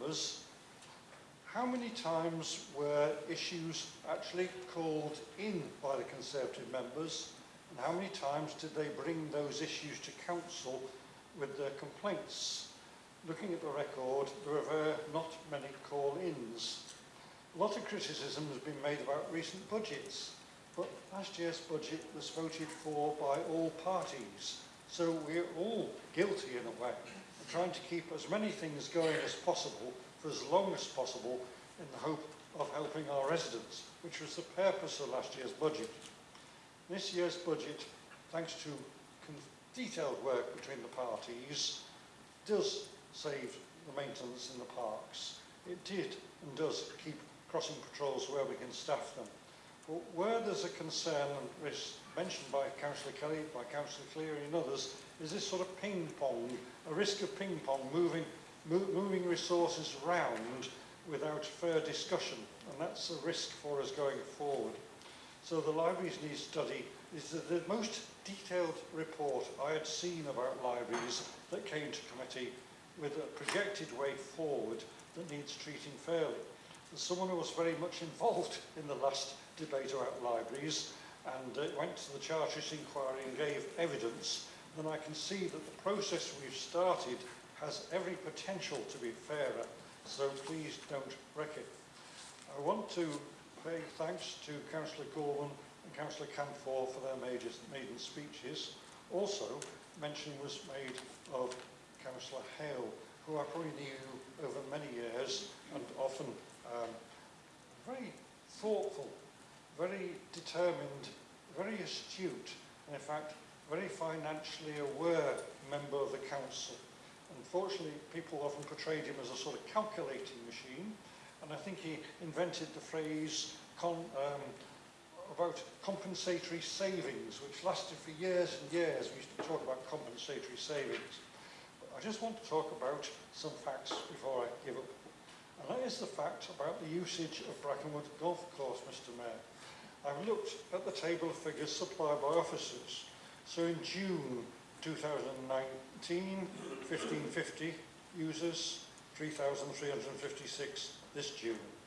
was how many times were issues actually called in by the Conservative members and how many times did they bring those issues to council with their complaints? Looking at the record, there were not many call-ins. A lot of criticism has been made about recent budgets, but last year's budget was voted for by all parties, so we're all guilty in a way. trying to keep as many things going as possible for as long as possible in the hope of helping our residents, which was the purpose of last year's budget. This year's budget, thanks to detailed work between the parties, does save the maintenance in the parks. It did and does keep crossing patrols where we can staff them. But where there's a concern, and it's mentioned by Councillor Kelly, by Councillor Cleary and others, is this sort of ping-pong, a risk of ping-pong, moving, mo moving resources round without fair discussion. And that's a risk for us going forward. So the libraries need study is the, the most detailed report I had seen about libraries that came to committee with a projected way forward that needs treating fairly. someone who was very much involved in the last debate about libraries and uh, went to the Chartist Inquiry and gave evidence, then I can see that the process we've started has every potential to be fairer, so please don't wreck it. I want to pay thanks to Councillor Gorman and Councillor Canfor for their maiden speeches. Also, mention was made of Councillor Hale, who I probably knew over many years and often um, very thoughtful, very determined, very astute, and in fact, very financially aware member of the council. Unfortunately, people often portrayed him as a sort of calculating machine, and I think he invented the phrase con, um, about compensatory savings, which lasted for years and years. We used to talk about compensatory savings. But I just want to talk about some facts before I give up And that is the fact about the usage of Brackenwood Golf Course, Mr Mayor. I've looked at the table of figures supplied by officers. So in June 2019, 1550 users, 3,356 this June.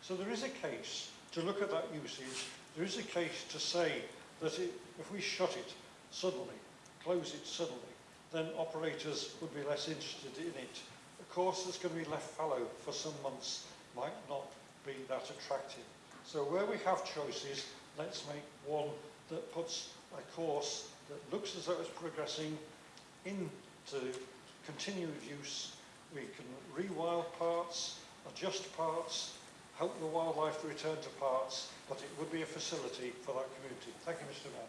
So there is a case to look at that usage. There is a case to say that it, if we shut it suddenly, close it suddenly, then operators would be less interested in it. Of course, it's going to be left fallow for some months might not be that attractive. So where we have choices, let's make one that puts a course that looks as though it's progressing into continued use. We can rewild parts, adjust parts, help the wildlife to return to parts, but it would be a facility for that community. Thank you, Mr Mayor.